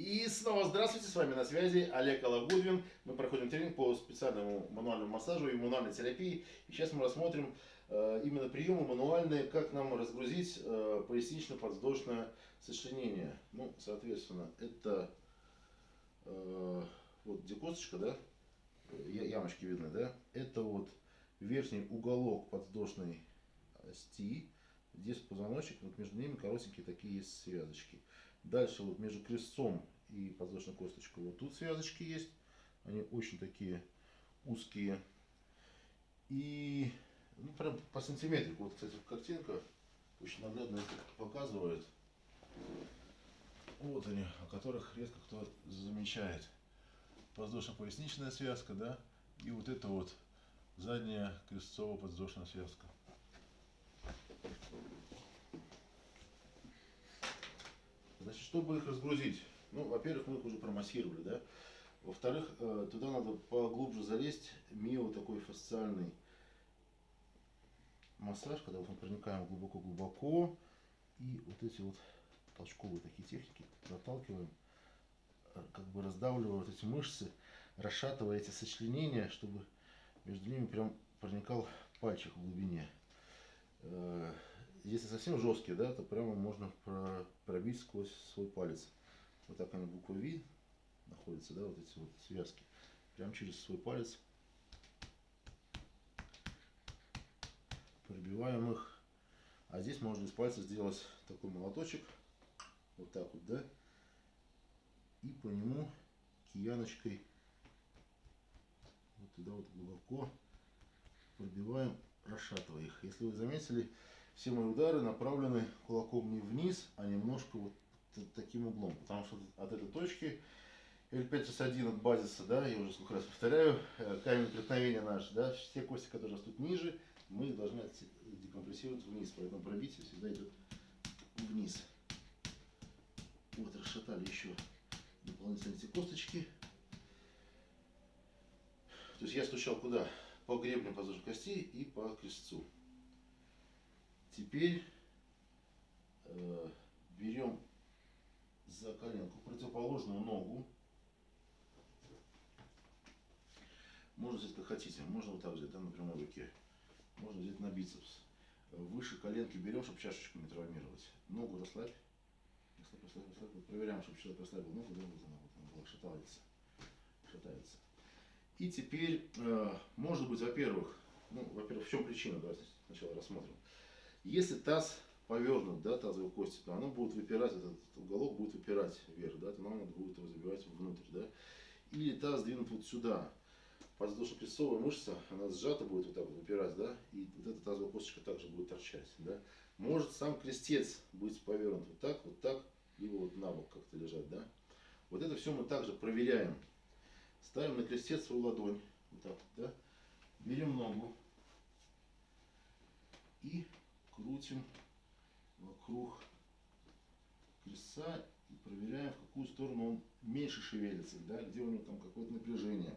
И снова здравствуйте, с вами на связи Олег Алагудвин. Мы проходим тренинг по специальному мануальному массажу и мануальной терапии. И сейчас мы рассмотрим э, именно приемы мануальные, как нам разгрузить э, пояснично-подвздошное сочленение. Ну, соответственно, это э, вот где косточка, да, ямочки видны, да, это вот верхний уголок подвздошной ости, здесь позвоночник, вот между ними коротенькие такие есть связочки. Дальше вот между крестцом и подвздошной косточкой вот тут связочки есть. Они очень такие узкие. И ну, прям по сантиметрику. Вот, кстати, картинка очень наглядно это показывает. Вот они, о которых редко кто замечает. Воздушно-поясничная связка, да, и вот это вот задняя крестцово-подвздошная связка. Значит, чтобы их разгрузить, ну, во-первых, мы их уже промассировали, да. Во-вторых, э, туда надо поглубже залезть, мио такой фасциальный массаж, когда вот мы проникаем глубоко-глубоко, и вот эти вот толчковые такие техники проталкиваем, э, как бы раздавливая вот эти мышцы, расшатывая эти сочленения, чтобы между ними прям проникал пальчик в глубине. Если совсем жесткие, да, то прямо можно пробить сквозь свой палец. Вот так они буква V находятся, да, вот эти вот связки. Прям через свой палец пробиваем их. А здесь можно из пальца сделать такой молоточек. Вот так вот, да. И по нему кияночкой вот туда вот глубоко пробиваем, расшатывая их. Если вы заметили, все мои удары направлены кулаком не вниз, а немножко вот таким углом. Потому что от этой точки L5S1 от базиса, да, я уже сколько раз повторяю, э, камень преткновения наш, да, все кости, которые растут ниже, мы должны декомпрессировать вниз. Поэтому пробитие всегда идет вниз. Вот, расшатали еще дополнительно эти косточки. То есть я стучал куда? По гребню подвздошной кости и по крестцу. Теперь э, берем за коленку противоположную ногу. Можно взять как хотите, можно вот так взять, да, на руке. Можно взять на бицепс. Выше коленки берем, чтобы чашечку не травмировать. Ногу расслабь. Расслабь, расслабь, расслабь. Вот проверяем, чтобы человек расслабил ногу, да, вот она, вот она шатается. Шатается. И теперь, э, может быть, во-первых, ну, во-первых, в чем причина, давайте сначала рассмотрим. Если таз повернут, да, тазовые кости, то оно будет выпирать, этот уголок будет выпирать вверх, да, то нам будет его забивать внутрь, да. Или таз двинут вот сюда, подвздошно-крестцовая мышца, она сжата будет вот так вот выпирать, да, и вот эта тазовая косточка также будет торчать, да. Может сам крестец быть повернут вот так, вот так, либо вот на бок как-то лежать, да. Вот это все мы также проверяем. Ставим на крестец свою ладонь, вот так, да. Берем ногу и крутим вокруг крестца и проверяем, в какую сторону он меньше шевелится, да, где у него там какое-то напряжение,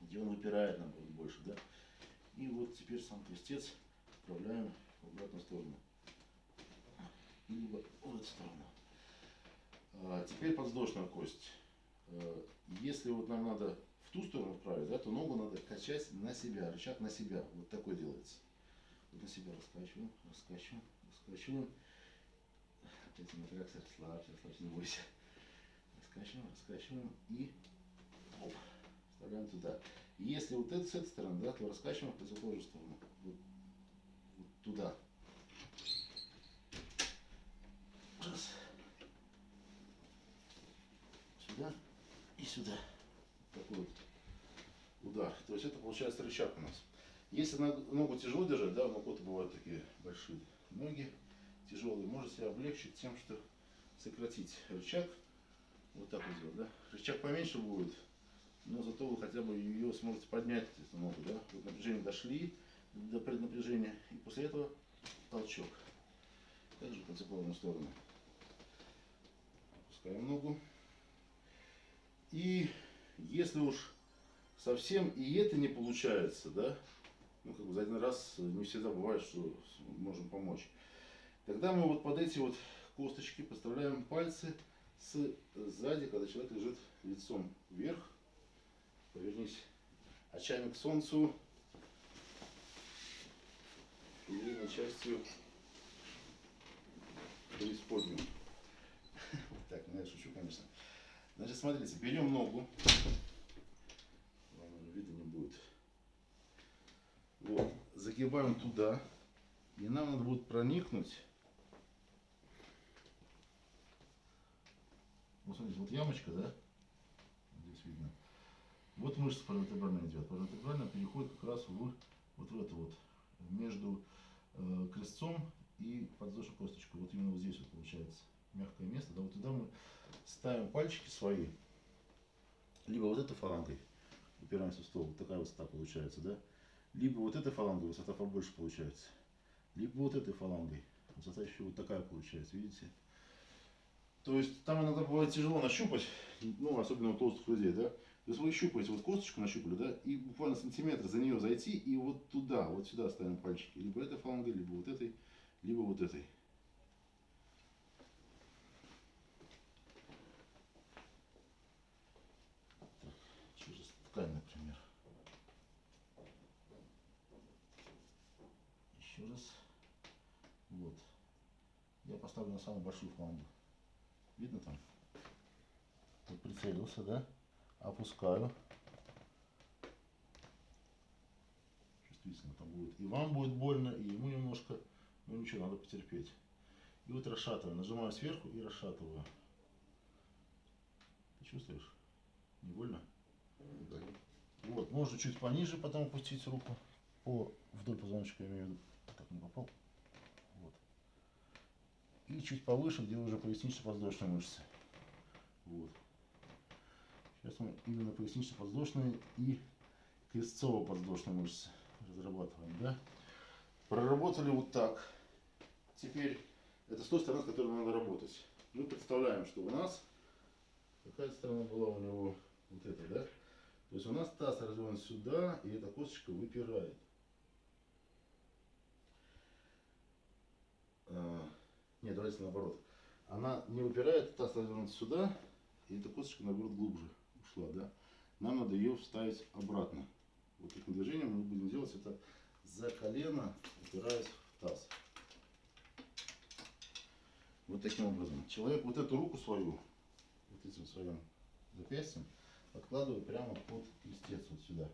где он выпирает, наоборот, больше, да. И вот теперь сам крестец отправляем в обратную сторону. Либо в эту сторону. А, теперь подвздошная кость. А, если вот нам надо в ту сторону вправить, да, то ногу надо качать на себя, рычаг на себя. Вот такой делается. На себя раскачиваем, раскачиваем, раскачиваем. Опять матракс, расслабься, расслабься, не бойся. Раскачиваем, раскачиваем и оп, вставляем туда. Если вот это с этой стороны, да, то раскачиваем в противоположную сторону. Вот, вот туда. Раз. Сюда и сюда. Такой вот удар. То есть это получается рычаг у нас. Если ногу тяжело держать, да, у кого-то бывают такие большие ноги тяжелые, можете облегчить тем, что сократить рычаг. Вот так вот сделать, да. Рычаг поменьше будет, но зато вы хотя бы ее сможете поднять, эту ногу, да. Вот напряжение дошли до преднапряжения, и после этого толчок. Также в противоположную сторону. Опускаем ногу. И если уж совсем и это не получается, да, ну, как бы за один раз не всегда бывает, что можем помочь. Тогда мы вот под эти вот косточки подставляем пальцы с сзади, когда человек лежит лицом вверх. Повернись очами к солнцу. Передней частью преисподнюю. Так, ну я шучу, конечно. Значит, смотрите, берем ногу. Вам уже видно не будет. Вот. Загибаем туда. И нам надо будет проникнуть. Вот смотрите, вот ямочка, да? Здесь видно. Вот мышца паравертебральная идет. Паравертебральная переходит как раз в, вот в это вот. Между э, крестцом и подвздошной косточкой. Вот именно вот здесь вот получается мягкое место. Да, вот туда мы ставим пальчики свои. Либо вот этой фалангой упираемся в стол. Вот такая высота получается, да? Либо вот этой фалангой высота побольше получается. Либо вот этой фалангой. Высота еще вот такая получается, видите? То есть там иногда бывает тяжело нащупать, ну, особенно у толстых людей, да? То есть вы щупаете, вот косточку нащупали, да, и буквально сантиметр за нее зайти, и вот туда, вот сюда ставим пальчики. Либо этой фалангой, либо вот этой, либо вот этой. Так, через ткань, например. Еще раз. Вот. Я поставлю на самую большую флангу. Видно там? Вот прицелился, да? Опускаю. Чувствительно там будет. И вам будет больно, и ему немножко. Ну ничего, надо потерпеть. И вот расшатываю. Нажимаю сверху и расшатываю. Ты чувствуешь? Не больно? Да. Вот, можно чуть пониже потом опустить руку по вдоль позвоночника, я имею в виду. Так, не попал. И чуть повыше, где уже пояснично-подвздошные мышцы. Вот. Сейчас мы именно пояснично-подвздошные и крестцово-подвздошные мышцы разрабатываем, да? Проработали вот так. Теперь это с той стороны, с которой надо работать. Мы представляем, что у нас какая сторона была у него вот эта, да? То есть у нас таз развернут сюда, и эта косточка выпирает. А, нет, давайте наоборот. Она не выпирает, таз развернут сюда, и эта косточка наоборот глубже ушла, да? Нам надо ее вставить обратно. Вот таким движением мы будем делать это за колено, упираясь в таз. Вот таким образом. Человек вот эту руку свою, вот этим своим запястьем, подкладываю прямо под крестец вот сюда.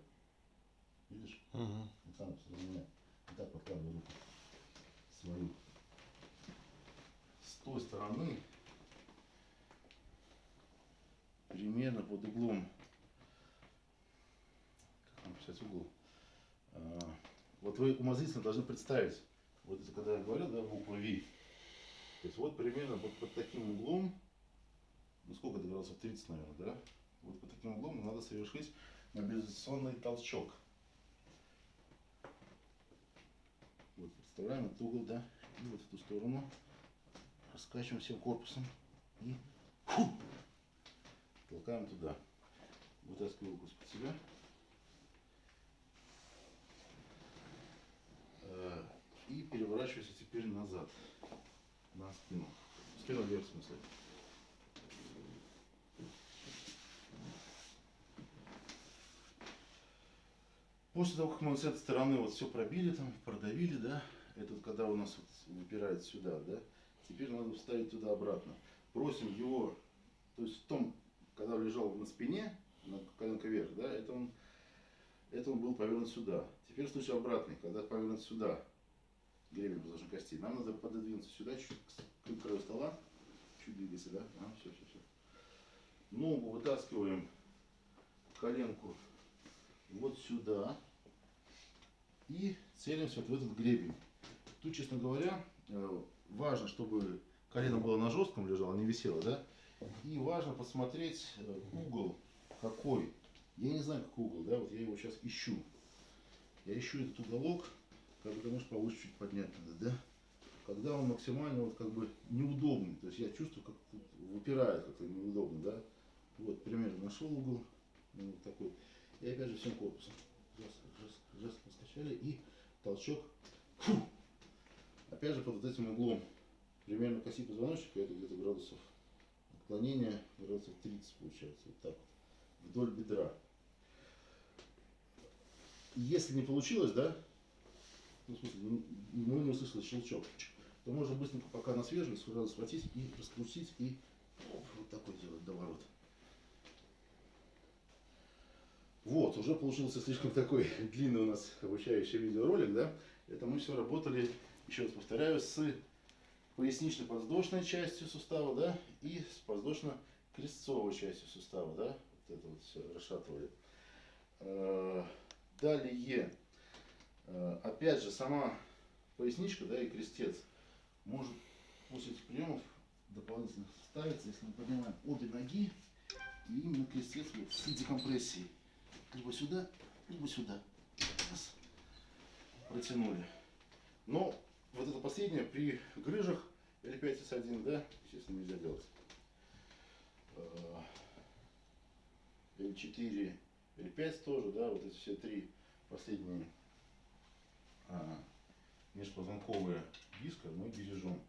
Видишь? Мгм. Вот там. Вот так подкладываю руку свою. Той стороны, примерно под углом, как нам писать угол, А, вот вы умозрительно должны представить, вот это когда я говорил, да, буква V, то есть вот примерно вот под таким углом, ну сколько это градусов, 30, наверное, да? Вот под таким углом надо совершить мобилизационный толчок. Вот представляем этот угол, да, и вот в эту сторону раскачиваем всем корпусом и фу, толкаем туда. Вытаскиваю руку из-под себя. Э, И переворачивайся теперь назад, на спину. Спину вверх, в смысле. После того, как мы с этой стороны вот все пробили, там, продавили, да, этот, когда у нас вот выпирает сюда, да, теперь надо вставить туда обратно. Просим его, то есть в том, когда лежал на спине, на коленка вверх, да, это он, это он был повернут сюда. Теперь случай обратный, когда повернут сюда, гребень подложной кости, нам надо пододвинуться сюда, чуть к, к краю стола, чуть двигайся, да, а, все, все, все. Ногу вытаскиваем, коленку вот сюда и целимся вот в этот гребень. Тут, честно говоря, э, важно, чтобы колено было на жестком лежало, не висело, да? И важно посмотреть э, угол какой. Я не знаю, какой угол, да, вот я его сейчас ищу. Я ищу этот уголок, когда может повыше чуть поднять надо, да? Когда он максимально вот как бы неудобный, то есть я чувствую, как выпирает как-то неудобно, да? Вот, примерно нашел угол, ну, вот такой. И опять же всем корпусом. Жестко, жестко, жестко скачали и толчок. Фу. Опять же под вот этим углом. Примерно коси позвоночника, это где-то градусов Отклонение градусов 30 получается. Вот так вот. Вдоль бедра. Если не получилось, да, ну, в смысле, м- мы не услышали щелчок, то можно быстренько, пока на свежем, сразу схватить и раскрутить и оп, вот такой делать доворот. Вот, уже получился слишком такой длинный у нас обучающий видеоролик, да? Это мы все работали, еще раз повторяю, с пояснично-подвздошной частью сустава, да, и с подвздошно-крестцовой частью сустава, да, вот это вот все расшатывали. Э, Далее, э, опять же, сама поясничка, да, и крестец может после этих приемов дополнительно ставиться, если мы поднимаем обе ноги, и именно крестец вот с декомпрессией. Либо сюда, либо сюда. Раз. Протянули. Но вот это последнее при грыжах L5S1, да, естественно, нельзя делать. Э, L4, L5 тоже, да, вот эти все три последние а, межпозвонковые диска мы бережем.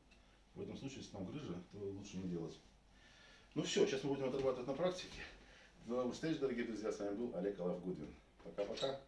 В этом случае, если там грыжа, то лучше не делать. Ну все, сейчас мы будем отрабатывать на практике. До новых встреч, дорогие друзья. С вами был Олег Алав Гудвин. Пока-пока.